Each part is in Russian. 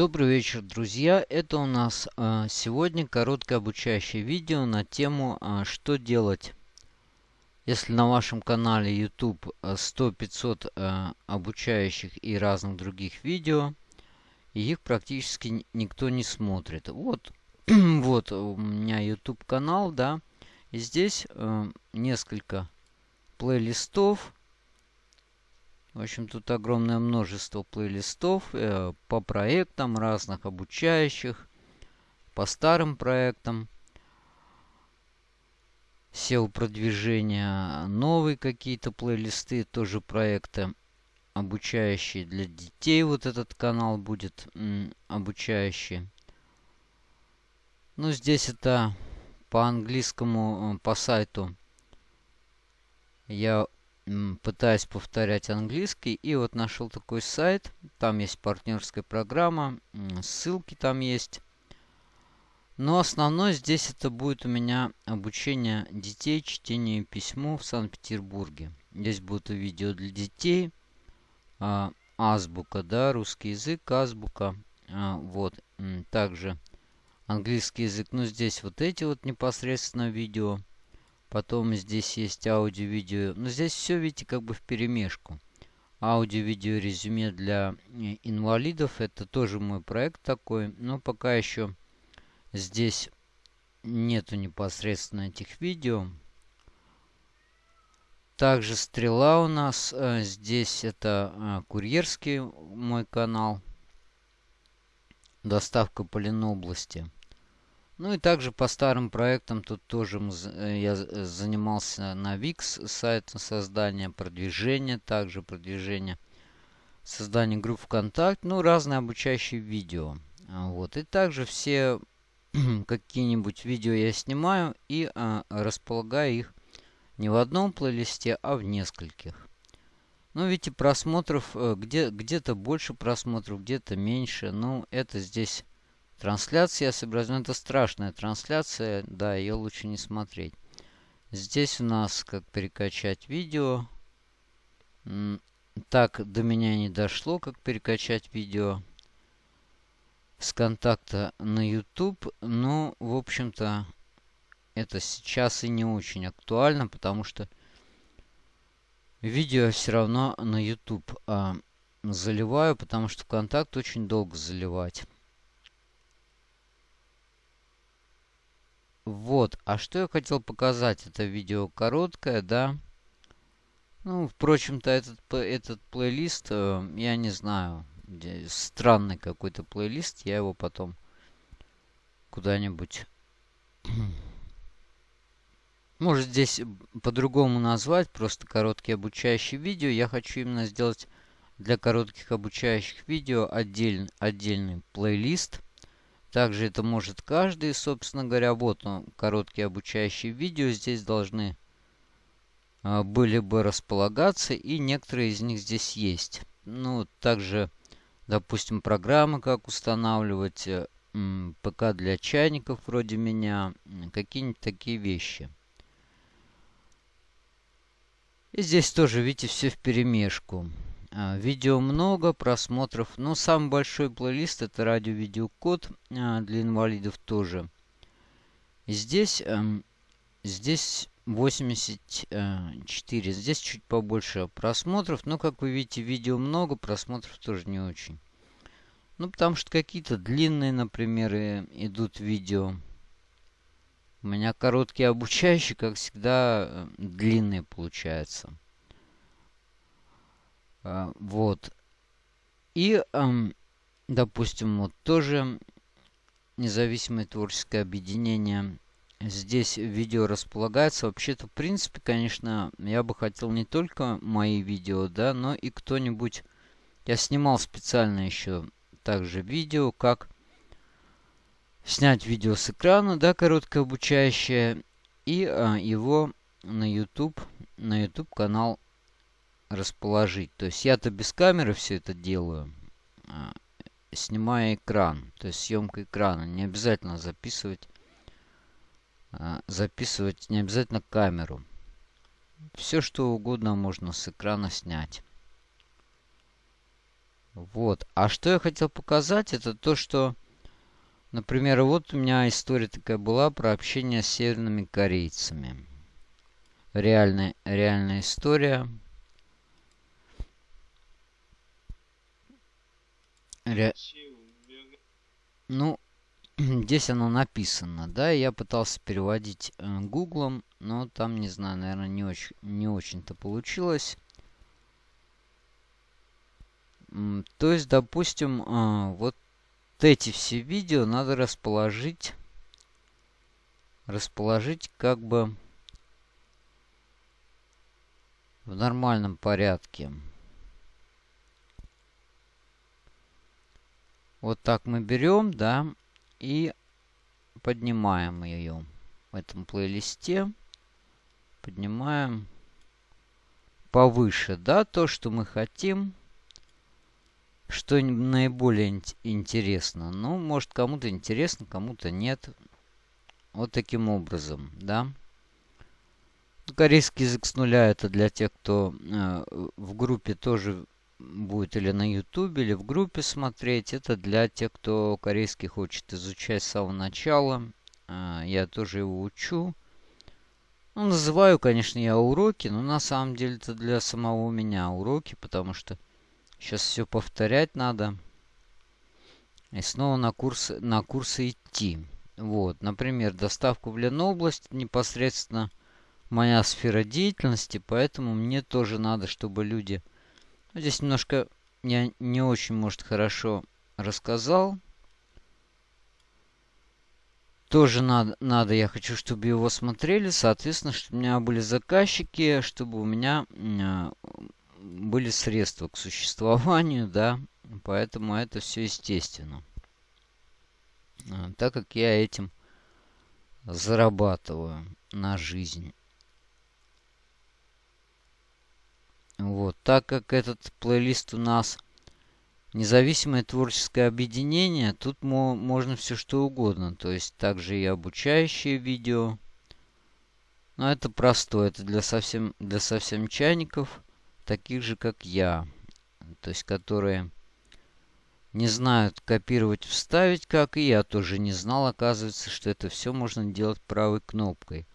Добрый вечер, друзья! Это у нас э, сегодня короткое обучающее видео на тему э, «Что делать, если на вашем канале YouTube 100-500 э, обучающих и разных других видео, и их практически никто не смотрит». Вот, вот у меня YouTube канал, да, и здесь э, несколько плейлистов, в общем, тут огромное множество плейлистов э, по проектам разных обучающих, по старым проектам. SEO-продвижения, новые какие-то плейлисты, тоже проекты обучающие для детей. Вот этот канал будет обучающий. Ну, здесь это по английскому, э, по сайту. Я пытаюсь повторять английский. И вот нашел такой сайт. Там есть партнерская программа. Ссылки там есть. Но основное здесь это будет у меня обучение детей чтению письму в Санкт-Петербурге. Здесь будут видео для детей. А, азбука, да, русский язык, азбука. А, вот. Также английский язык. Ну, здесь вот эти вот непосредственно видео. Потом здесь есть аудио-видео. Но здесь все, видите, как бы в перемешку. Аудио-видео резюме для э, инвалидов. Это тоже мой проект такой. Но пока еще здесь нету непосредственно этих видео. Также стрела у нас. Э, здесь это э, курьерский мой канал. Доставка по Ленобласти. Ну и также по старым проектам тут тоже э, я э, занимался на VIX сайт создания, продвижения, также продвижение, создание групп ВКонтакте, ну разные обучающие видео. А, вот. И также все какие-нибудь видео я снимаю и а, располагаю их не в одном плейлисте, а в нескольких. Ну, видите, просмотров, э, где, где-то больше просмотров, где-то меньше. Ну, это здесь Трансляция сообразена. Это страшная трансляция. Да, ее лучше не смотреть. Здесь у нас как перекачать видео. Так, до меня не дошло, как перекачать видео с контакта на YouTube. Но, в общем-то, это сейчас и не очень актуально, потому что видео все равно на YouTube а, заливаю, потому что ВКонтакт очень долго заливать. Вот, а что я хотел показать? Это видео короткое, да? Ну, впрочем-то, этот, этот плейлист, э, я не знаю, странный какой-то плейлист. Я его потом куда-нибудь... Может, здесь по-другому назвать, просто короткие обучающие видео. Я хочу именно сделать для коротких обучающих видео отдель, отдельный плейлист – также это может каждый, собственно говоря. Вот он, короткие обучающие видео здесь должны а, были бы располагаться. И некоторые из них здесь есть. Ну, также, допустим, программы, как устанавливать, э, ПК для чайников вроде меня, какие-нибудь такие вещи. И здесь тоже, видите, все в перемешку. А, видео много, просмотров. Но самый большой плейлист это радио-видеокод а, для инвалидов тоже. Здесь, эм, здесь 84. Здесь чуть побольше просмотров. Но, как вы видите, видео много, просмотров тоже не очень. Ну, потому что какие-то длинные, например, идут видео. У меня короткие обучающие, как всегда, э, длинные получаются. А, вот. И, допустим, вот тоже независимое творческое объединение. Здесь видео располагается. Вообще-то, в принципе, конечно, я бы хотел не только мои видео, да, но и кто-нибудь... Я снимал специально еще также видео, как снять видео с экрана, да, короткое обучающее, и а, его на YouTube, на YouTube канал расположить. То есть я-то без камеры все это делаю, а, снимая экран. То есть съемка экрана. Не обязательно записывать, а, записывать не обязательно камеру. Все что угодно можно с экрана снять. Вот. А что я хотел показать, это то, что, например, вот у меня история такая была про общение с северными корейцами. Реальная, реальная история. Ре... Ну, здесь оно написано, да, я пытался переводить э, гуглом, но там, не знаю, наверное, не очень, не очень-то получилось. То есть, допустим, э, вот эти все видео надо расположить, расположить как бы в нормальном порядке. Вот так мы берем, да, и поднимаем ее в этом плейлисте. Поднимаем повыше, да, то, что мы хотим. Что наиболее интересно. Ну, может, кому-то интересно, кому-то нет. Вот таким образом, да. Корейский язык с нуля это для тех, кто э, в группе тоже будет или на ютубе, или в группе смотреть. Это для тех, кто корейский хочет изучать с самого начала. А, я тоже его учу. Ну, называю, конечно, я уроки, но на самом деле это для самого меня уроки, потому что сейчас все повторять надо. И снова на курсы, на курсы идти. Вот, например, доставку в Ленобласть непосредственно моя сфера деятельности, поэтому мне тоже надо, чтобы люди Здесь немножко я не очень, может, хорошо рассказал. Тоже надо, надо, я хочу, чтобы его смотрели. Соответственно, чтобы у меня были заказчики, чтобы у меня э, были средства к существованию, да. Поэтому это все естественно. А, так как я этим зарабатываю на жизнь. Вот, так как этот плейлист у нас независимое творческое объединение, тут мо можно все что угодно. То есть также и обучающие видео. Но это простое, это для совсем, для совсем чайников, таких же как я. То есть которые не знают копировать, вставить, как и я тоже не знал, оказывается, что это все можно делать правой кнопкой.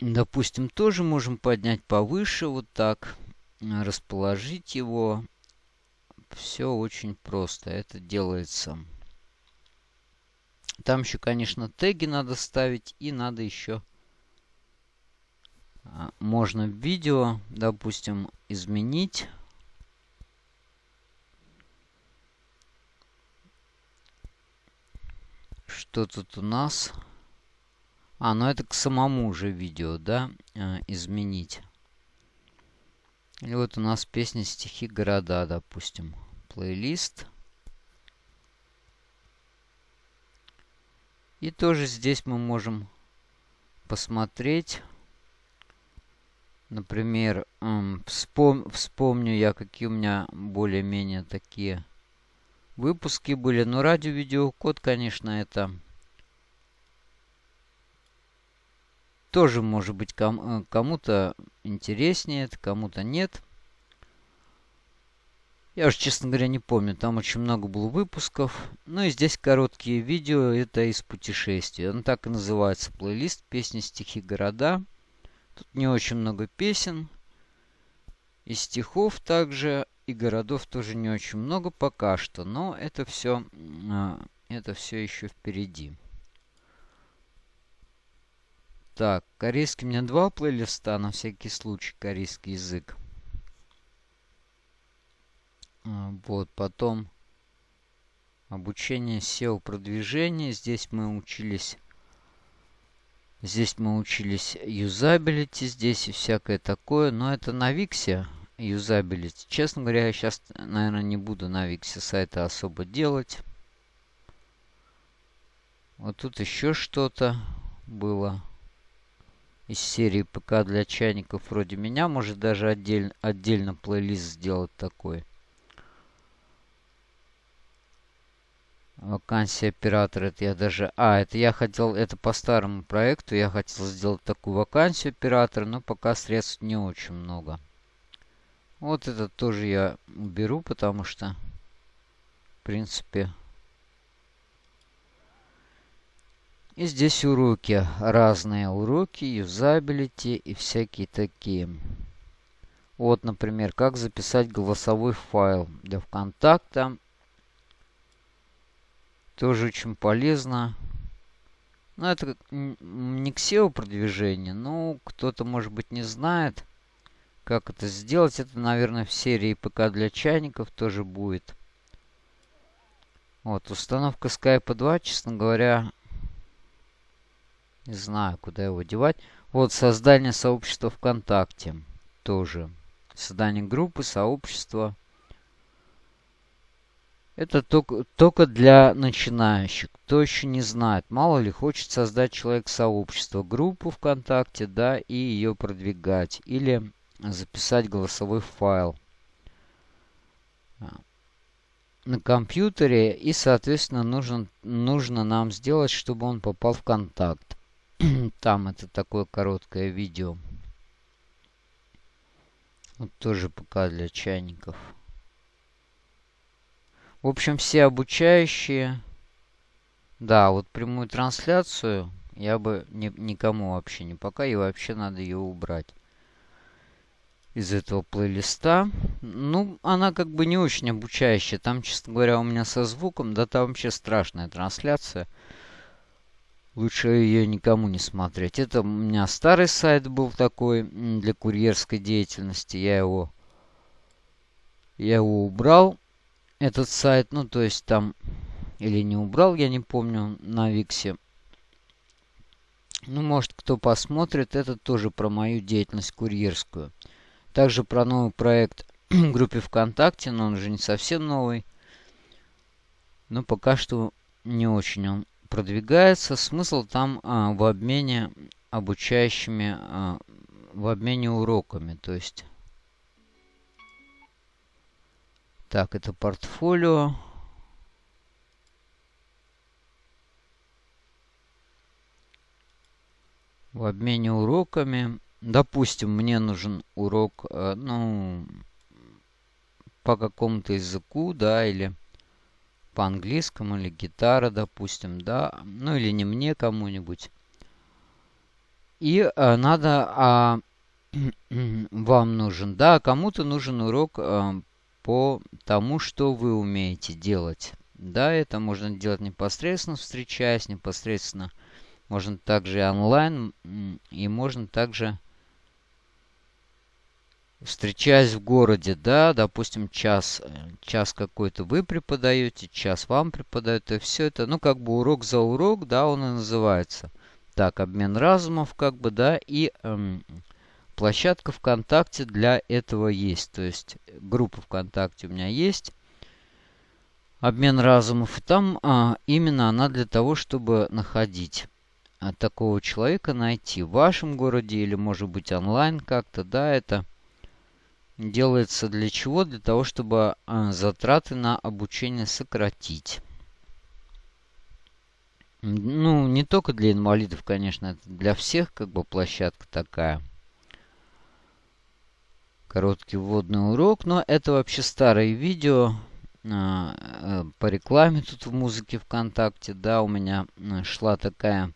Допустим, тоже можем поднять повыше, вот так, расположить его. Все очень просто, это делается. Там еще, конечно, теги надо ставить и надо еще... А, можно видео, допустим, изменить. Что тут у нас? А, ну это к самому же видео, да, э, изменить. И вот у нас песни, стихи, города, допустим. Плейлист. И тоже здесь мы можем посмотреть. Например, эм, вспом вспомню я, какие у меня более-менее такие выпуски были. Но радио-видеокод, конечно, это тоже может быть э, кому-то интереснее, кому-то нет. Я уже, честно говоря, не помню. Там очень много было выпусков. Ну и здесь короткие видео. Это из путешествий. Он так и называется. Плейлист «Песни, стихи, города». Тут не очень много песен. И стихов также. И городов тоже не очень много пока что. Но это все, а, это все еще впереди. Так, корейский у меня два плейлиста, на всякий случай, корейский язык. А, вот, потом обучение SEO продвижения. Здесь мы учились... Здесь мы учились юзабилити, здесь и всякое такое. Но это на Виксе юзабилити. Честно говоря, я сейчас, наверное, не буду на Виксе сайта особо делать. Вот тут еще что-то было из серии ПК для чайников вроде меня. Может даже отдель, отдельно плейлист сделать такой. Вакансия оператора. Это я даже... А, это я хотел... Это по старому проекту. Я хотел сделать такую вакансию оператора. Но пока средств не очень много. Вот этот тоже я уберу, потому что, в принципе... И здесь уроки. Разные уроки, юзабилити и всякие такие. Вот, например, как записать голосовой файл для ВКонтакта. Тоже очень полезно. Ну, это не к SEO продвижение, но кто-то, может быть, не знает, как это сделать. Это, наверное, в серии ПК для чайников тоже будет. Вот, установка Skype 2, честно говоря, не знаю, куда его девать. Вот, создание сообщества ВКонтакте тоже. Создание группы, сообщества. Это только, только для начинающих. Кто еще не знает, мало ли хочет создать человек сообщество, группу ВКонтакте, да, и ее продвигать. Или записать голосовой файл на компьютере. И, соответственно, нужно, нужно нам сделать, чтобы он попал в контакт. Там это такое короткое видео. Вот тоже пока для чайников. В общем, все обучающие... Да, вот прямую трансляцию я бы ни, никому вообще не пока, и вообще надо ее убрать из этого плейлиста. Ну, она как бы не очень обучающая. Там, честно говоря, у меня со звуком, да там вообще страшная трансляция. Лучше ее никому не смотреть. Это у меня старый сайт был такой для курьерской деятельности. Я его, я его убрал этот сайт, ну, то есть там, или не убрал, я не помню, на Виксе. Ну, может, кто посмотрит, это тоже про мою деятельность курьерскую. Также про новый проект в группе ВКонтакте, но он уже не совсем новый. Но пока что не очень он продвигается. Смысл там а, в обмене обучающими, а, в обмене уроками. То есть Так, это портфолио. В обмене уроками. Допустим, мне нужен урок, э, ну, по какому-то языку, да, или по английскому, или гитара, допустим, да, ну, или не мне, кому-нибудь. И э, надо, а, вам нужен, да, кому-то нужен урок э, по тому, что вы умеете делать. Да, это можно делать непосредственно встречаясь, непосредственно. Можно также и онлайн, и можно также встречаясь в городе, да, допустим, час, э, час какой-то вы преподаете, час вам преподают, и все это, ну, как бы урок за урок, да, он и называется. Так, обмен разумов, как бы, да, и эм, Площадка ВКонтакте для этого есть. То есть группа ВКонтакте у меня есть. Обмен разумов. И там а, именно она для того, чтобы находить а, такого человека, найти в вашем городе или может быть онлайн как-то. Да, это делается для чего? Для того, чтобы а, затраты на обучение сократить. Ну, не только для инвалидов, конечно, это для всех как бы площадка такая короткий вводный урок. Но это вообще старое видео а, э, по рекламе тут в музыке ВКонтакте. Да, у меня э, шла такая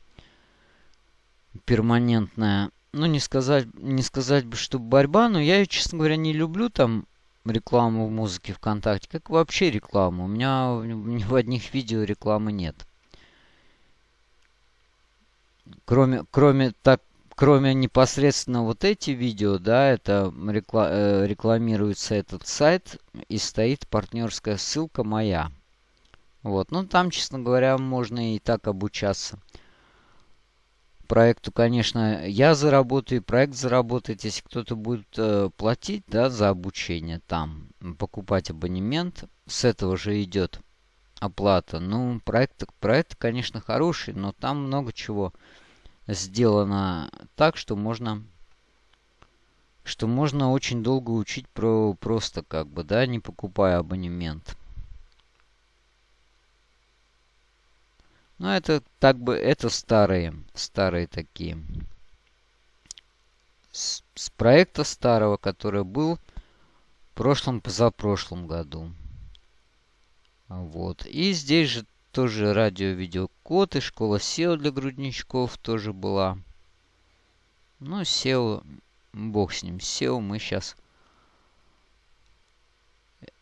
перманентная, ну не сказать, не сказать бы, что борьба, но я ее, честно говоря, не люблю там рекламу в музыке ВКонтакте, как вообще рекламу. У меня ни в одних видео рекламы нет. Кроме, кроме так, кроме непосредственно вот эти видео, да, это рекла э, рекламируется этот сайт и стоит партнерская ссылка моя. Вот, ну там, честно говоря, можно и так обучаться. Проекту, конечно, я заработаю, проект заработает, если кто-то будет э, платить, да, за обучение там, покупать абонемент, с этого же идет оплата. Ну, проект, проект, конечно, хороший, но там много чего сделано так, что можно что можно очень долго учить про просто как бы, да, не покупая абонемент. Но это так бы, это старые, старые такие. С, с проекта старого, который был прошлом, позапрошлом году. Вот. И здесь же тоже радио-видеокод и школа SEO для грудничков тоже была. Ну, SEO, бог с ним. SEO мы сейчас,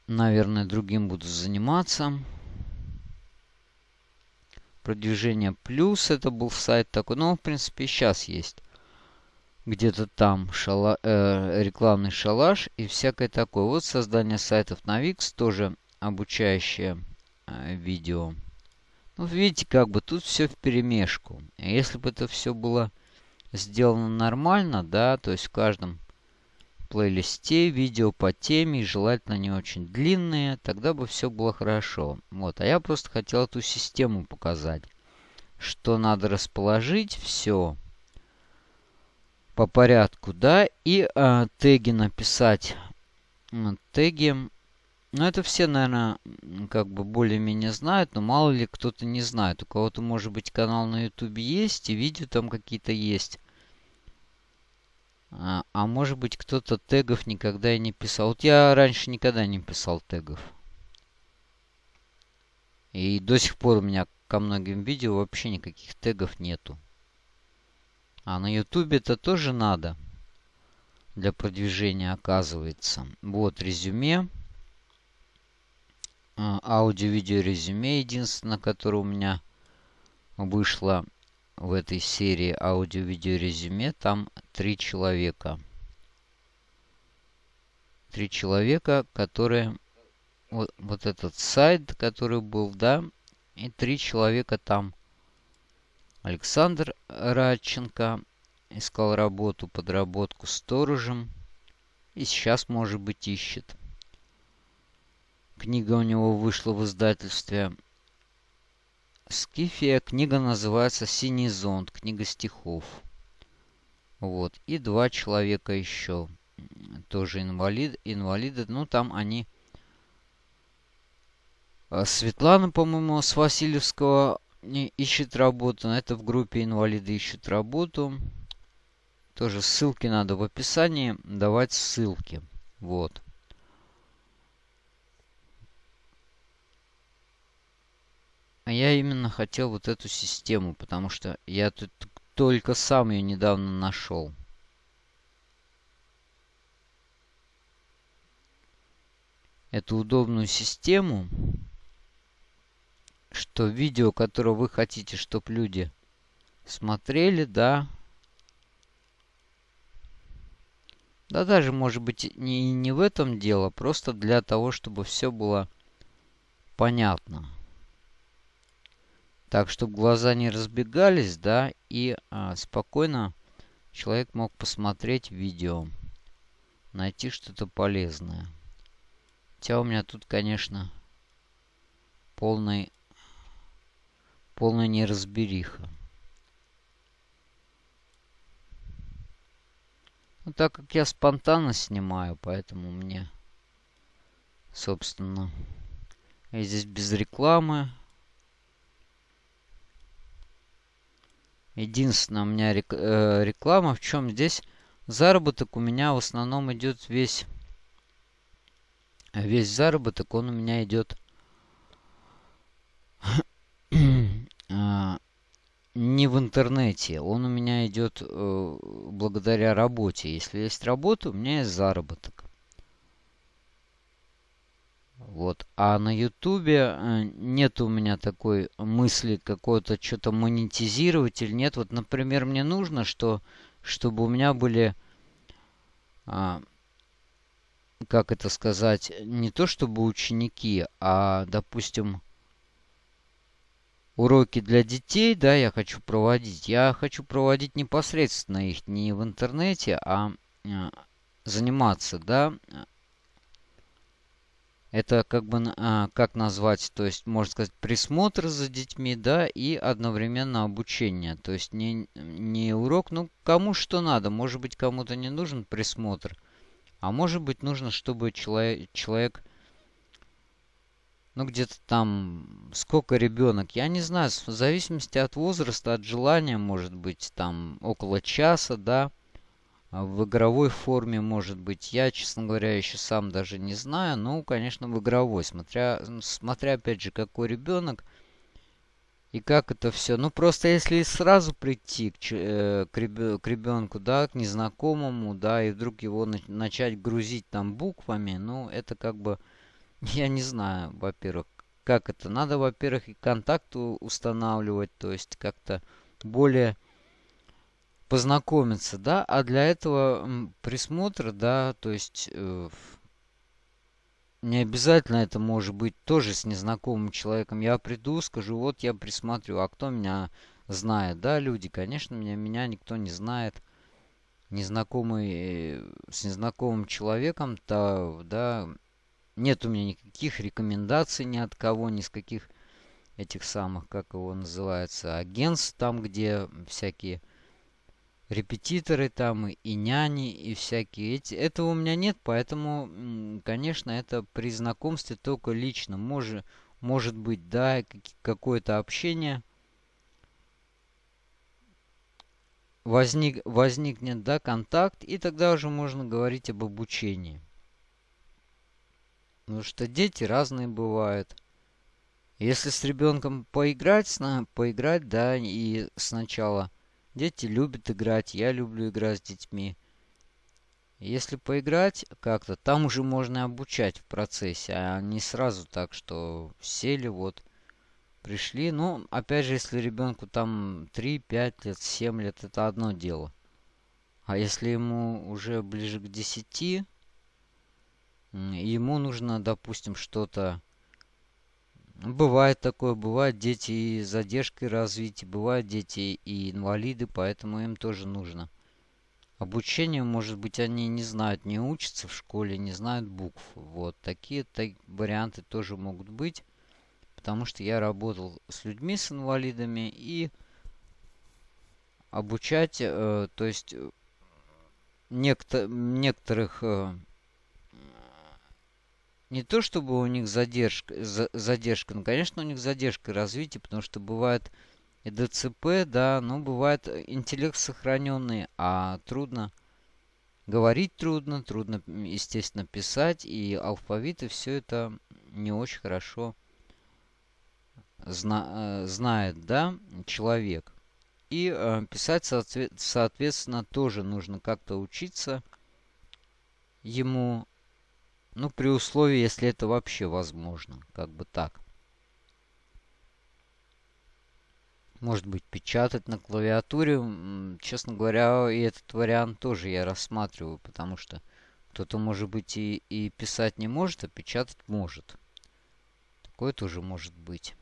наверное, другим буду заниматься. Продвижение плюс, это был сайт такой. Ну, в принципе, сейчас есть. Где-то там шала, э, рекламный шалаш и всякое такое. Вот создание сайтов на Wix, тоже обучающее э, видео. Ну, видите, как бы тут все в перемешку. Если бы это все было сделано нормально, да, то есть в каждом плейлисте видео по теме, желательно не очень длинные, тогда бы все было хорошо. Вот, а я просто хотел эту систему показать, что надо расположить все по порядку, да, и э, теги написать. Теги ну, это все, наверное, как бы более-менее знают, но мало ли кто-то не знает. У кого-то, может быть, канал на YouTube есть, и видео там какие-то есть. А, а может быть, кто-то тегов никогда и не писал. Вот я раньше никогда не писал тегов. И до сих пор у меня ко многим видео вообще никаких тегов нету. А на YouTube это тоже надо. Для продвижения оказывается. Вот резюме. А, аудио-видео резюме единственное, которое у меня вышло в этой серии аудио-видео резюме. Там три человека. Три человека, которые... Вот, вот этот сайт, который был, да, и три человека там. Александр Радченко искал работу, подработку сторожем. И сейчас, может быть, ищет. Книга у него вышла в издательстве Скифия. Книга называется «Синий зонт». Книга стихов. Вот. И два человека еще. Тоже инвалид, инвалиды. Ну, там они... А, Светлана, по-моему, с Васильевского ищет работу. Это в группе инвалиды ищут работу. Тоже ссылки надо в описании давать ссылки. Вот. А я именно хотел вот эту систему, потому что я тут только сам ее недавно нашел. Эту удобную систему, что видео, которое вы хотите, чтобы люди смотрели, да. Да даже, может быть, не, не в этом дело, просто для того, чтобы все было понятно. Так, чтобы глаза не разбегались, да, и а, спокойно человек мог посмотреть видео. Найти что-то полезное. Хотя у меня тут, конечно, полный, полная неразбериха. Ну, так как я спонтанно снимаю, поэтому мне, собственно, я здесь без рекламы. Единственное, у меня рек, э, реклама. В чем здесь заработок у меня в основном идет весь... Весь заработок, он у меня идет... А, не в интернете. Он у меня идет э, благодаря работе. Если есть работа, у меня есть заработок. Вот. А на Ютубе э, нет у меня такой мысли какой-то что-то монетизировать или нет. Вот, например, мне нужно, что, чтобы у меня были, а, как это сказать, не то чтобы ученики, а, допустим, уроки для детей, да, я хочу проводить. Я хочу проводить непосредственно их не в интернете, а, а заниматься, да, это как бы, а, как назвать, то есть, можно сказать, присмотр за детьми, да, и одновременно обучение. То есть не, не урок, ну, кому что надо. Может быть, кому-то не нужен присмотр, а может быть, нужно, чтобы человек, человек ну, где-то там, сколько ребенок, я не знаю, в зависимости от возраста, от желания, может быть, там, около часа, да, в игровой форме, может быть, я, честно говоря, еще сам даже не знаю. Ну, конечно, в игровой, смотря, смотря опять же, какой ребенок и как это все. Ну, просто если сразу прийти к, э, к, реб, к ребенку, да, к незнакомому, да, и вдруг его на, начать грузить там буквами, ну, это как бы, я не знаю, во-первых, как это. Надо, во-первых, и контакт устанавливать, то есть как-то более познакомиться, да, а для этого присмотр, да, то есть э, не обязательно это может быть тоже с незнакомым человеком. Я приду, скажу, вот я присматриваю, а кто меня знает, да, люди, конечно, меня, меня никто не знает. Незнакомый, э, с незнакомым человеком, то, да, нет у меня никаких рекомендаций ни от кого, ни с каких этих самых, как его называется, агентств, там, где всякие репетиторы там и няни и всякие эти. Этого у меня нет, поэтому, конечно, это при знакомстве только лично. Может, может быть, да, какое-то общение возник, возникнет, да, контакт, и тогда уже можно говорить об обучении. Потому что дети разные бывают. Если с ребенком поиграть, поиграть, да, и сначала Дети любят играть, я люблю играть с детьми. Если поиграть как-то, там уже можно обучать в процессе, а не сразу так, что сели, вот, пришли. Ну, опять же, если ребенку там 3, 5 лет, 7 лет, это одно дело. А если ему уже ближе к 10, ему нужно, допустим, что-то Бывает такое, бывают дети и с задержкой развития, бывают дети и инвалиды, поэтому им тоже нужно. Обучение, может быть, они не знают, не учатся в школе, не знают букв. Вот такие так, варианты тоже могут быть, потому что я работал с людьми, с инвалидами, и обучать, э, то есть э, некто, некоторых э, не то чтобы у них задержка, за, задержка, ну, конечно, у них задержка развития, потому что бывает и ДЦП, да, но бывает интеллект сохраненный, а трудно говорить трудно, трудно, естественно, писать, и алфавит, и все это не очень хорошо зна э, знает, да, человек. И э, писать, соответственно, тоже нужно как-то учиться ему ну, при условии, если это вообще возможно. Как бы так. Может быть, печатать на клавиатуре. Честно говоря, и этот вариант тоже я рассматриваю, потому что кто-то, может быть, и, и писать не может, а печатать может. Такое тоже может быть.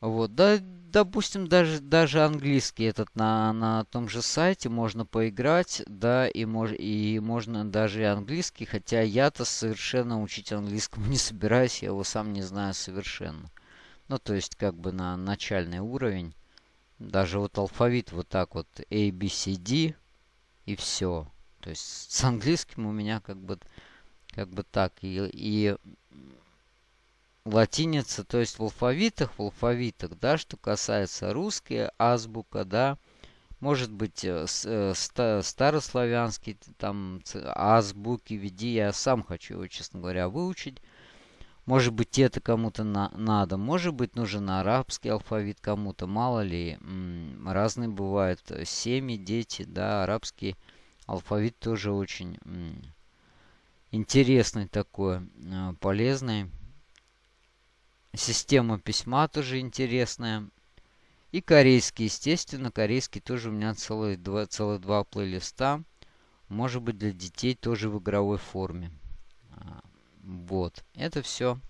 Вот, да, допустим, даже, даже английский этот на, на том же сайте можно поиграть, да, и, мож, и можно даже и английский, хотя я-то совершенно учить английскому не собираюсь, я его сам не знаю совершенно. Ну, то есть, как бы на начальный уровень. Даже вот алфавит вот так вот A, B, C, D и все. То есть с английским у меня как бы, как бы так. И, и латиница, то есть в алфавитах, в алфавитах, да, что касается русская азбука, да, может быть, э, э, старославянский, там, азбуки, веди, я сам хочу его, честно говоря, выучить. Может быть, это кому-то на надо, может быть, нужен арабский алфавит кому-то, мало ли, разные бывают э, семьи, дети, да, арабский алфавит тоже очень интересный такой, полезный. Система письма тоже интересная. И корейский, естественно. Корейский тоже у меня целых два, целых два плейлиста. Может быть для детей тоже в игровой форме. А, вот. Это все.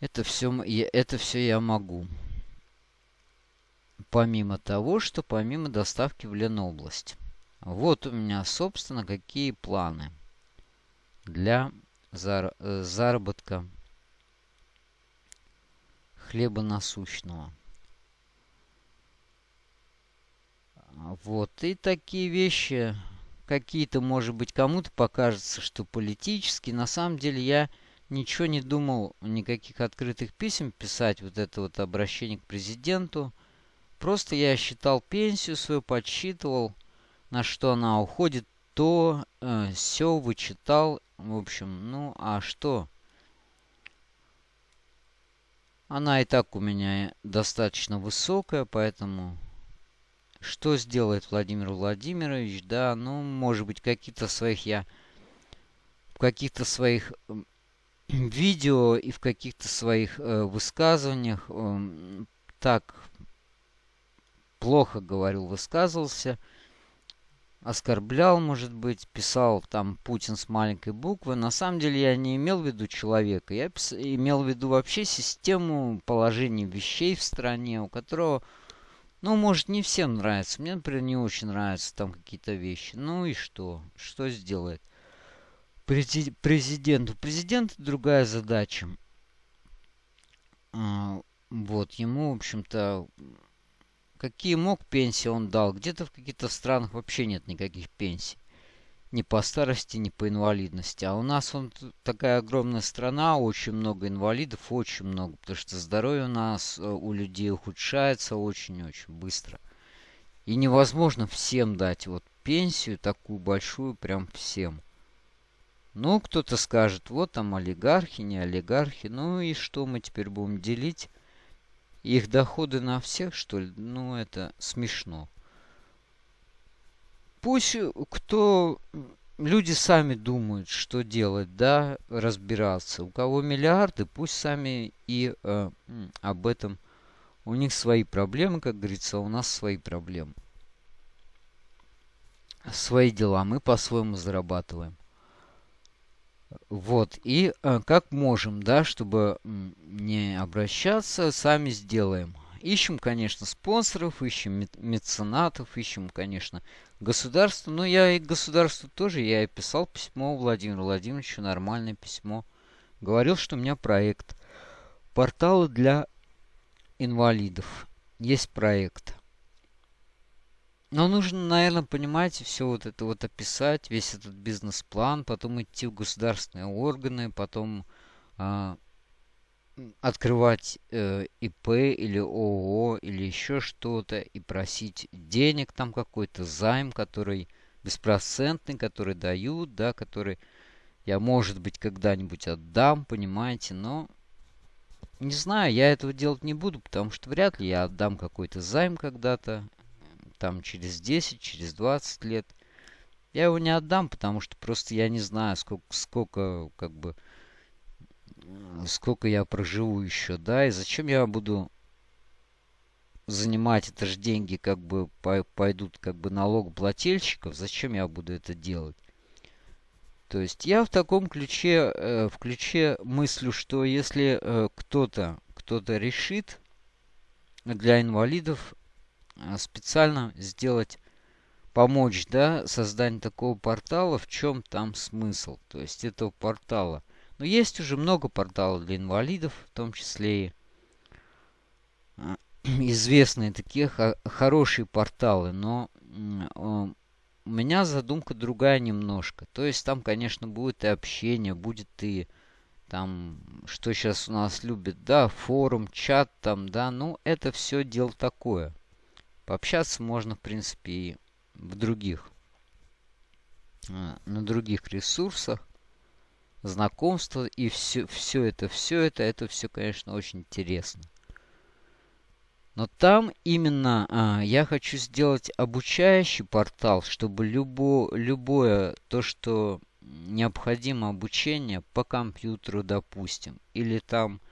Это все, это все я могу. Помимо того, что помимо доставки в Ленобласть. Вот у меня, собственно, какие планы для зар э, заработка хлеба насущного. Вот. И такие вещи, какие-то, может быть, кому-то покажется, что политически. На самом деле я ничего не думал, никаких открытых писем писать, вот это вот обращение к президенту. Просто я считал пенсию свою, подсчитывал, на что она уходит, то э, все вычитал. В общем, ну а что? Она и так у меня достаточно высокая, поэтому что сделает Владимир Владимирович? Да, ну, может быть, какие-то своих я... В каких-то своих видео и в каких-то своих э, высказываниях э, так плохо говорил, высказывался, оскорблял, может быть, писал там Путин с маленькой буквы. На самом деле я не имел в виду человека, я имел в виду вообще систему положения вещей в стране, у которого, ну, может, не всем нравится. Мне, например, не очень нравятся там какие-то вещи. Ну и что? Что сделает? Президент другая задача. А, вот, ему, в общем-то, какие мог пенсии он дал. Где-то в каких-то странах вообще нет никаких пенсий. Ни по старости, ни по инвалидности. А у нас он такая огромная страна, очень много инвалидов, очень много. Потому что здоровье у нас, э, у людей ухудшается очень-очень быстро. И невозможно всем дать вот пенсию такую большую, прям всем. Ну, кто-то скажет, вот там олигархи, не олигархи. Ну и что мы теперь будем делить? Их доходы на всех, что ли? Ну, это смешно. Пусть кто... Люди сами думают, что делать, да, разбираться. У кого миллиарды, пусть сами и э, об этом. У них свои проблемы, как говорится, а у нас свои проблемы. Свои дела. Мы по-своему зарабатываем. Вот, и э, как можем, да, чтобы не обращаться, сами сделаем. Ищем, конечно, спонсоров, ищем меценатов, ищем, конечно, государство. Но я и государству тоже, я и писал письмо Владимиру Владимировичу, нормальное письмо. Говорил, что у меня проект. Порталы для инвалидов. Есть проект. Но нужно, наверное, понимаете, все вот это вот описать, весь этот бизнес-план, потом идти в государственные органы, потом э, открывать э, ИП или ООО или еще что-то и просить денег там какой-то займ, который беспроцентный, который дают, да, который я, может быть, когда-нибудь отдам, понимаете, но не знаю, я этого делать не буду, потому что вряд ли я отдам какой-то займ когда-то там через 10, через 20 лет. Я его не отдам, потому что просто я не знаю, сколько, сколько как бы, сколько я проживу еще, да, и зачем я буду занимать это же деньги, как бы пойдут как бы налогоплательщиков, зачем я буду это делать? То есть я в таком ключе, э, в ключе мыслю, что если э, кто-то, кто-то решит для инвалидов специально сделать, помочь, да, создание такого портала, в чем там смысл, то есть этого портала. Но есть уже много порталов для инвалидов, в том числе и а, известные такие хорошие порталы, но у меня задумка другая немножко. То есть там, конечно, будет и общение, будет и там, что сейчас у нас любят, да, форум, чат там, да, ну, это все дело такое. Пообщаться можно, в принципе, и в других, а, на других ресурсах. Знакомства и все, все это, все это, это все, конечно, очень интересно. Но там именно а, я хочу сделать обучающий портал, чтобы любо, любое то, что необходимо обучение по компьютеру, допустим, или там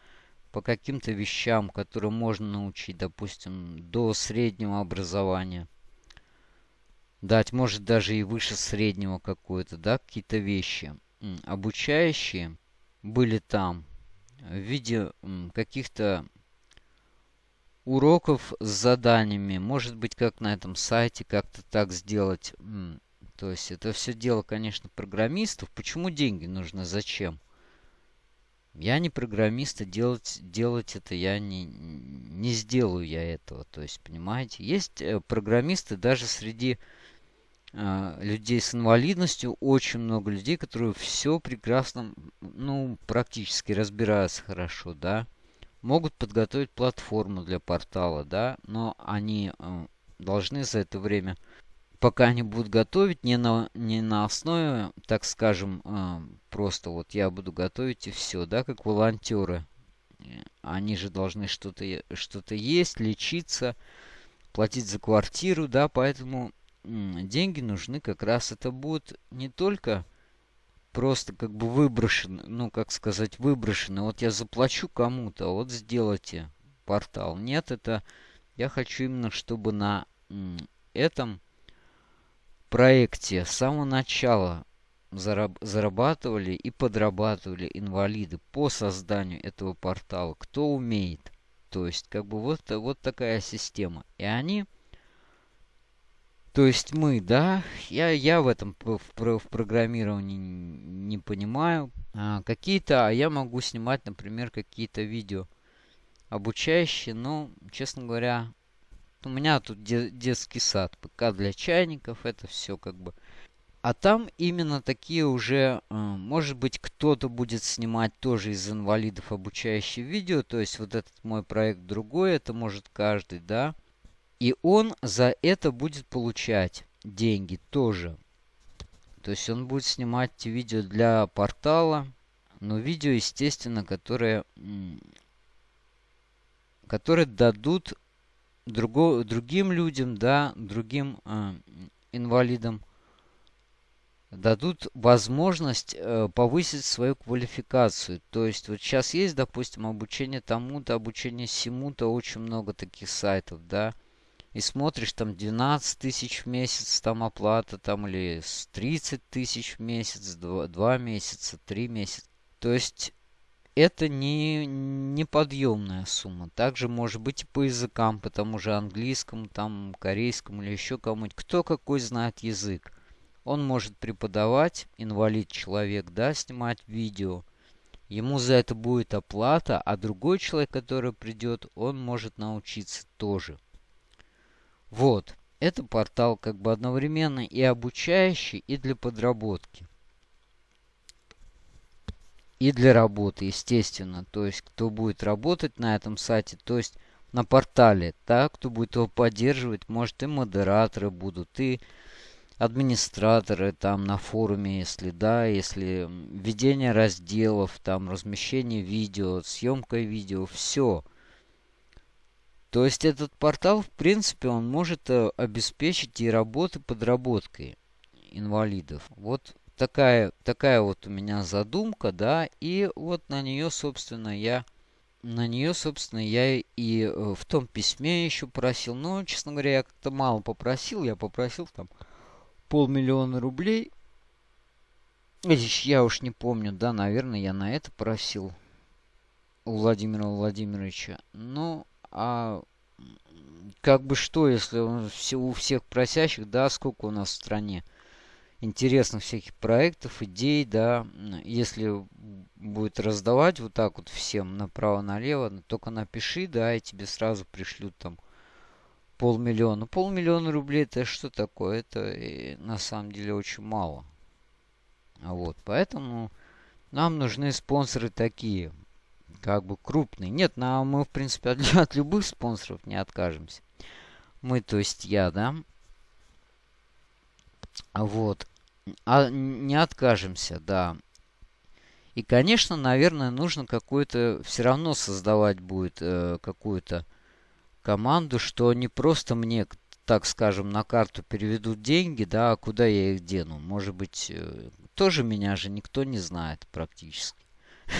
по каким-то вещам, которые можно научить, допустим, до среднего образования. Дать, может, даже и выше среднего какое-то, да, какие-то вещи. Обучающие были там в виде каких-то уроков с заданиями. Может быть, как на этом сайте, как-то так сделать. То есть это все дело, конечно, программистов. Почему деньги нужны? Зачем? Я не программист, и делать, делать это я не, не сделаю я этого. То есть, понимаете, есть э, программисты даже среди э, людей с инвалидностью, очень много людей, которые все прекрасно, ну, практически разбираются хорошо, да. могут подготовить платформу для портала, да, но они э, должны за это время, пока они будут готовить, не на, не на основе, так скажем, э, просто вот я буду готовить и все, да, как волонтеры. Они же должны что-то что, -то, есть, лечиться, платить за квартиру, да, поэтому деньги нужны как раз. Это будет не только просто как бы выброшены, ну, как сказать, выброшены. Вот я заплачу кому-то, вот сделайте портал. Нет, это я хочу именно, чтобы на этом проекте с самого начала зараб зарабатывали и подрабатывали инвалиды по созданию этого портала. Кто умеет. То есть, как бы вот, вот такая система. И они то есть мы, да, я, я в этом в, в программировании не понимаю. А, какие-то, а я могу снимать, например, какие-то видео обучающие, но, честно говоря, у меня тут де, детский сад, ПК для чайников, это все как бы. А там именно такие уже, э, может быть, кто-то будет снимать тоже из инвалидов обучающие видео, то есть вот этот мой проект другой, это может каждый, да. И он за это будет получать деньги тоже. То есть он будет снимать видео для портала. Но видео, естественно, которые, которые дадут друго, другим людям, да, другим э, инвалидам, дадут возможность э, повысить свою квалификацию. То есть вот сейчас есть, допустим, обучение тому-то, обучение всему-то, очень много таких сайтов, да и смотришь, там 12 тысяч в месяц там оплата, там или 30 тысяч в месяц, 2, 2 месяца, 3 месяца. То есть это не неподъемная сумма. Также может быть и по языкам, по тому же английскому, там, корейскому или еще кому-нибудь. Кто какой знает язык. Он может преподавать, инвалид человек, да, снимать видео. Ему за это будет оплата, а другой человек, который придет, он может научиться тоже. Вот. Это портал как бы одновременно и обучающий, и для подработки. И для работы, естественно. То есть, кто будет работать на этом сайте, то есть на портале, да, кто будет его поддерживать, может и модераторы будут, и администраторы там на форуме, если да, если ведение разделов, там размещение видео, съемка видео, все. То есть этот портал, в принципе, он может э, обеспечить и работы подработкой инвалидов. Вот такая, такая вот у меня задумка, да, и вот на нее, собственно, я на нее, собственно, я и э, в том письме еще просил. Но, честно говоря, я как-то мало попросил. Я попросил там полмиллиона рублей. Я уж не помню, да, наверное, я на это просил у Владимира Владимировича. Ну, а как бы что, если у всех просящих, да, сколько у нас в стране интересных всяких проектов, идей, да, если будет раздавать вот так вот всем направо-налево, ну, только напиши, да, и тебе сразу пришлют там полмиллиона. Полмиллиона рублей это что такое? Это э, на самом деле очень мало. Вот, поэтому нам нужны спонсоры такие как бы крупный. Нет, на, мы, в принципе, от, от любых спонсоров не откажемся. Мы, то есть я, да. Вот. А не откажемся, да. И, конечно, наверное, нужно какую-то... Все равно создавать будет э, какую-то команду, что не просто мне, так скажем, на карту переведут деньги, да, а куда я их дену. Может быть, э, тоже меня же никто не знает практически.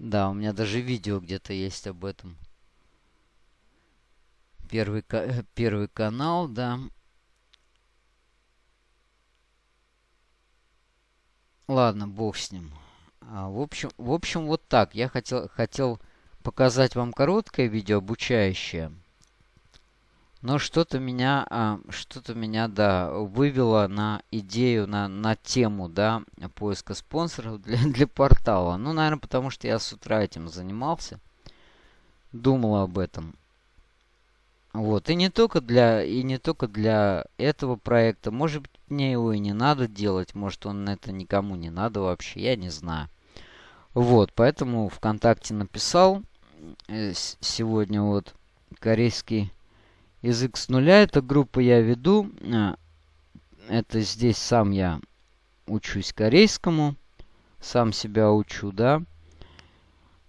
Да, у меня даже видео где-то есть об этом. Первый, первый канал, да. Ладно, бог с ним. А, в, общем, в общем, вот так. Я хотел, хотел показать вам короткое видео обучающее. Но что-то меня, а, что-то меня, да, вывело на идею, на, на тему, да, поиска спонсоров для, для портала. Ну, наверное, потому что я с утра этим занимался. Думал об этом. Вот, и не только для, и не только для этого проекта. Может быть, мне его и не надо делать. Может, он это никому не надо вообще, я не знаю. Вот, поэтому ВКонтакте написал э, сегодня вот корейский язык с нуля. Эта группа я веду. Э, это здесь сам я учусь корейскому. Сам себя учу, да.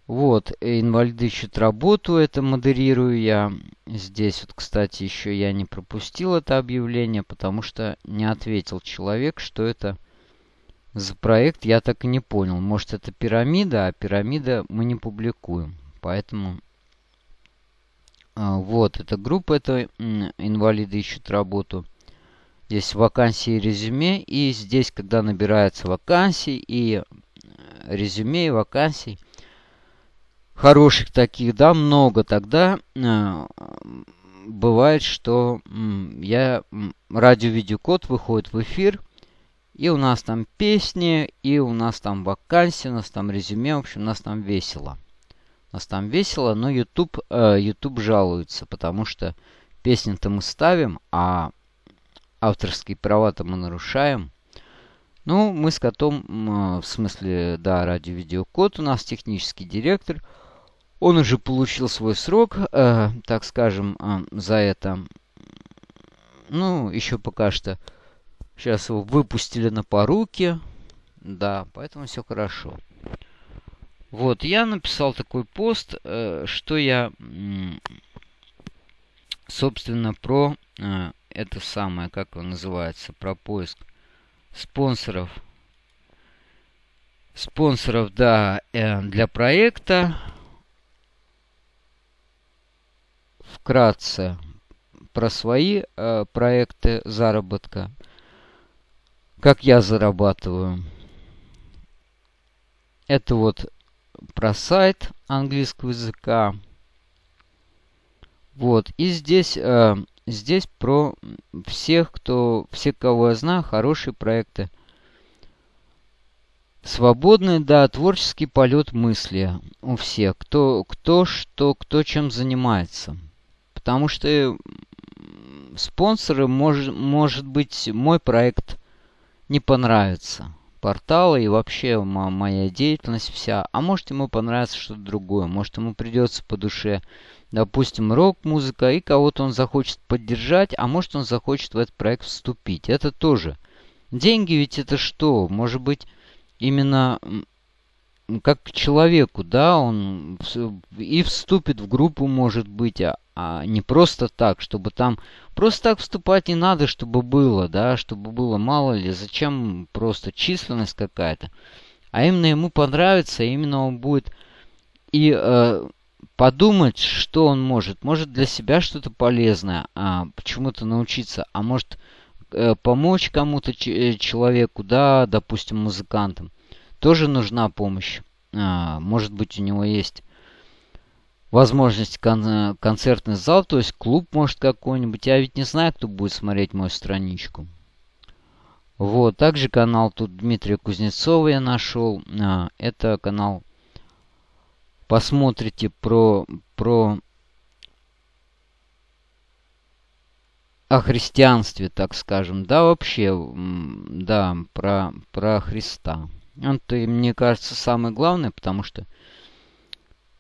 Вот, инвалиды ищут работу, это модерирую я. Здесь вот, кстати, еще я не пропустил это объявление, потому что не ответил человек, что это за проект, я так и не понял. Может, это пирамида, а пирамида мы не публикуем. Поэтому, а, вот, эта группа, это инвалиды ищут работу. Здесь вакансии и резюме, и здесь, когда набирается вакансий и резюме и вакансий, хороших таких, да, много, тогда э, бывает, что я радио-видеокод выходит в эфир, и у нас там песни, и у нас там вакансии, у нас там резюме, в общем, у нас там весело. У нас там весело, но YouTube, э, YouTube жалуется, потому что песни-то мы ставим, а авторские права-то мы нарушаем. Ну, мы с котом, э, в смысле, да, радио-видеокод у нас технический директор – он уже получил свой срок, э, так скажем, э, за это. Ну, еще пока что. Сейчас его выпустили на поруки. Да, поэтому все хорошо. Вот, я написал такой пост, э, что я, собственно, про э, это самое, как он называется, про поиск спонсоров. Спонсоров, да, э, для проекта. Вкратце про свои э, проекты заработка. Как я зарабатываю. Это вот про сайт английского языка. Вот. И здесь, э, здесь про всех, кто, все, кого я знаю, хорошие проекты. Свободный, да, творческий полет мысли у всех. Кто, кто что, кто чем занимается. Потому что спонсоры, мож, может быть, мой проект не понравится. Портала и вообще моя деятельность вся. А может ему понравится что-то другое. Может ему придется по душе, допустим, рок-музыка, и кого-то он захочет поддержать, а может он захочет в этот проект вступить. Это тоже. Деньги ведь это что? Может быть, именно как к человеку, да, он и вступит в группу, может быть, а, а не просто так, чтобы там... Просто так вступать не надо, чтобы было, да, чтобы было мало ли, зачем просто численность какая-то. А именно ему понравится, именно он будет и э, подумать, что он может. Может для себя что-то полезное, а почему-то научиться, а может э, помочь кому-то э, человеку, да, допустим, музыкантам. Тоже нужна помощь. А, может быть, у него есть возможность кон концертный зал, то есть клуб может какой-нибудь. Я ведь не знаю, кто будет смотреть мою страничку. Вот, также канал тут Дмитрия Кузнецова я нашел. А, это канал посмотрите про, про о христианстве, так скажем. Да, вообще, да, про, про Христа. Это, мне кажется, самое главное, потому что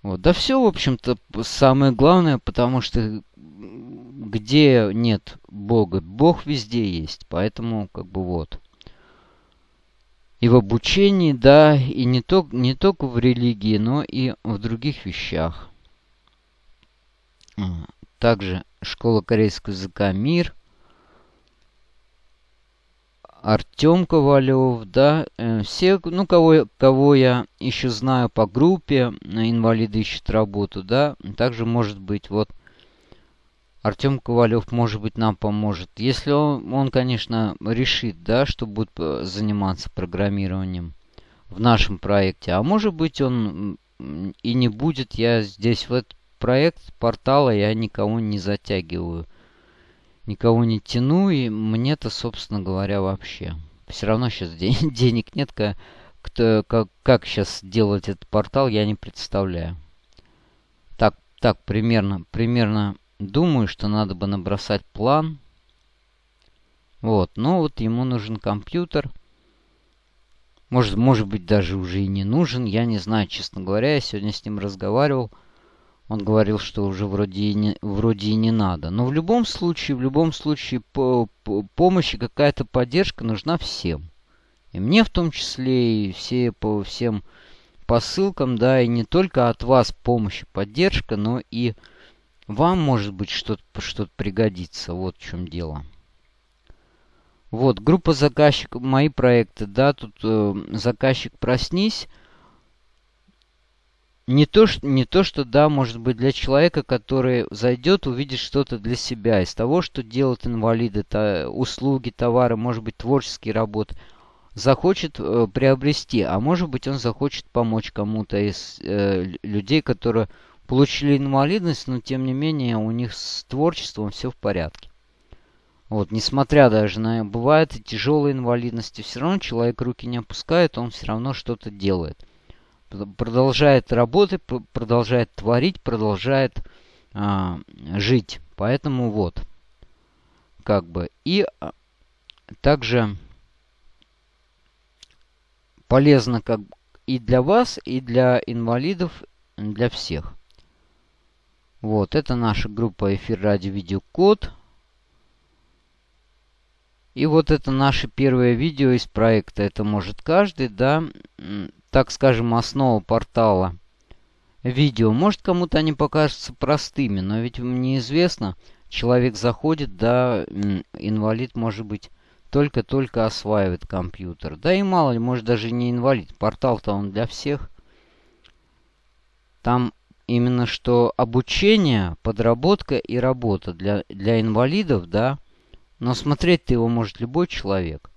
вот. Да все, в общем-то, самое главное, потому что где нет Бога, Бог везде есть. Поэтому, как бы вот. И в обучении, да, и не, то, не только в религии, но и в других вещах. Также школа корейского языка «Мир», Артем Ковалев, да, э, все, ну, кого, кого я еще знаю по группе, инвалиды ищут работу, да, также может быть, вот, Артем Ковалев, может быть, нам поможет. Если он, он, конечно, решит, да, что будет э, заниматься программированием в нашем проекте. А может быть, он и не будет. Я здесь в этот проект портала я никого не затягиваю никого не тяну, и мне-то, собственно говоря, вообще. Все равно сейчас ден денег нет, как, кто, как, как сейчас делать этот портал, я не представляю. Так, так, примерно, примерно думаю, что надо бы набросать план. Вот, ну вот ему нужен компьютер. Может, может быть, даже уже и не нужен. Я не знаю, честно говоря. Я сегодня с ним разговаривал. Он говорил, что уже вроде и не, вроде и не надо. Но в любом случае, в любом случае, по, по помощь и какая-то поддержка нужна всем. И мне в том числе, и все по всем посылкам, да, и не только от вас помощь и поддержка, но и вам, может быть, что-то что, -то, пригодится. Вот в чем дело. Вот, группа заказчиков, мои проекты, да, тут э, заказчик «Проснись». Не то, что, не то, что, да, может быть, для человека, который зайдет, увидит что-то для себя. Из того, что делают инвалиды, то, услуги, товары, может быть, творческие работы, захочет э, приобрести. А может быть, он захочет помочь кому-то из э, людей, которые получили инвалидность, но, тем не менее, у них с творчеством все в порядке. Вот, несмотря даже на бывает и тяжелые инвалидности, все равно человек руки не опускает, он все равно что-то делает. Продолжает работать, продолжает творить, продолжает а, жить. Поэтому вот, как бы. И а, также полезно как и для вас, и для инвалидов, для всех. Вот, это наша группа эфир ради видеокод. И вот это наше первое видео из проекта. Это может каждый, да, так скажем, основа портала видео. Может кому-то они покажутся простыми, но ведь мне известно, человек заходит, да, инвалид может быть только-только осваивает компьютер. Да и мало ли, может даже не инвалид. Портал-то он для всех. Там именно что обучение, подработка и работа для, для инвалидов, да, но смотреть-то его может любой человек.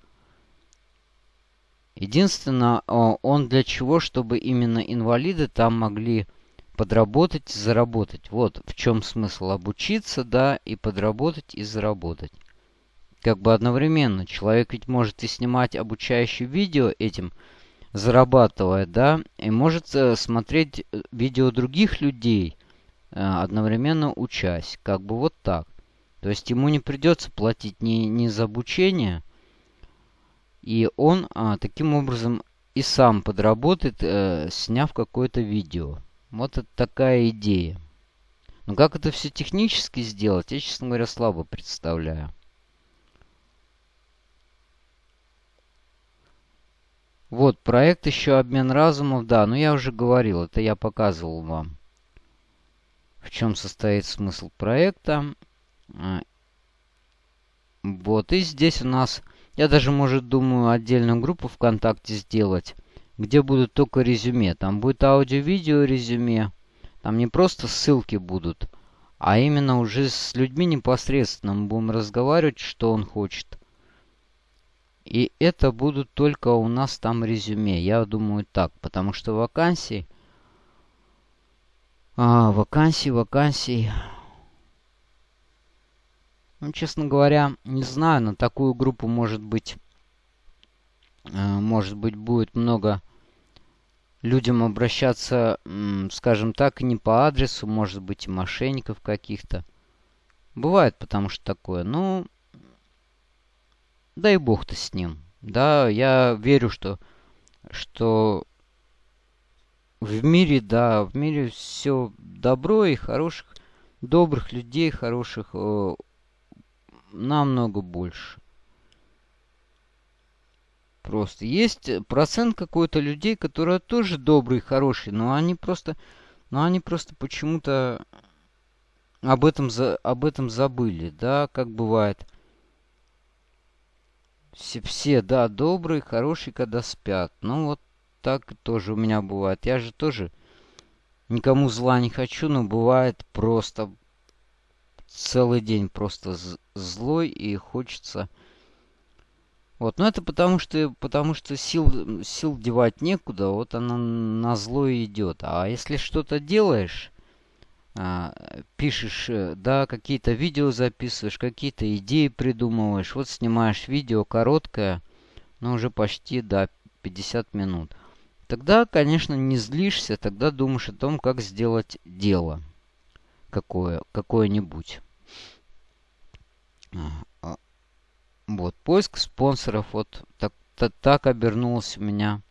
Единственное, он для чего, чтобы именно инвалиды там могли подработать и заработать. Вот в чем смысл обучиться, да, и подработать и заработать. Как бы одновременно. Человек ведь может и снимать обучающие видео этим, зарабатывая, да, и может э, смотреть э, видео других людей, э, одновременно учась. Как бы вот так. То есть ему не придется платить ни, ни за обучение, и он а, таким образом и сам подработает, э, сняв какое-то видео. Вот это такая идея. Но как это все технически сделать, я, честно говоря, слабо представляю. Вот, проект еще обмен разумов, да, но я уже говорил, это я показывал вам. В чем состоит смысл проекта. А, вот, и здесь у нас... Я даже, может, думаю, отдельную группу ВКонтакте сделать, где будут только резюме. Там будет аудио-видео резюме. Там не просто ссылки будут, а именно уже с людьми непосредственно мы будем разговаривать, что он хочет. И это будут только у нас там резюме. Я думаю так, потому что вакансий... А, вакансий, вакансий... Ну, честно говоря, не знаю, на такую группу может быть, э, может быть, будет много людям обращаться, скажем так, не по адресу, может быть, и мошенников каких-то. Бывает, потому что такое. Ну, дай бог-то с ним. Да, я верю, что, что в мире, да, в мире все добро и хороших, добрых людей, хороших э, намного больше. Просто есть процент какой-то людей, которые тоже добрые, хорошие, но они просто, но они просто почему-то об этом, за, об этом забыли, да, как бывает. Все, все, да, добрые, хорошие, когда спят. Ну, вот так тоже у меня бывает. Я же тоже никому зла не хочу, но бывает просто целый день просто злой и хочется... Вот, но это потому что, потому что сил, сил девать некуда, вот она на зло идет. А если что-то делаешь, а, пишешь, э, да, какие-то видео записываешь, какие-то идеи придумываешь, вот снимаешь видео короткое, но уже почти, да, 50 минут. Тогда, конечно, не злишься, тогда думаешь о том, как сделать дело какое, какое-нибудь. А, вот, поиск спонсоров. Вот так, так, так обернулось у меня.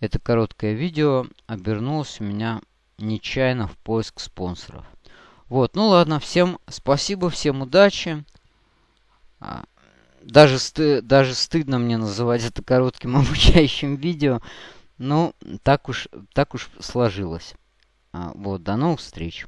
Это короткое видео обернулось у меня нечаянно в поиск спонсоров. Вот, ну ладно, всем спасибо, всем удачи. А, даже, сты даже стыдно мне называть это коротким обучающим видео. Ну, так уж, так уж сложилось. А, вот, до новых встреч.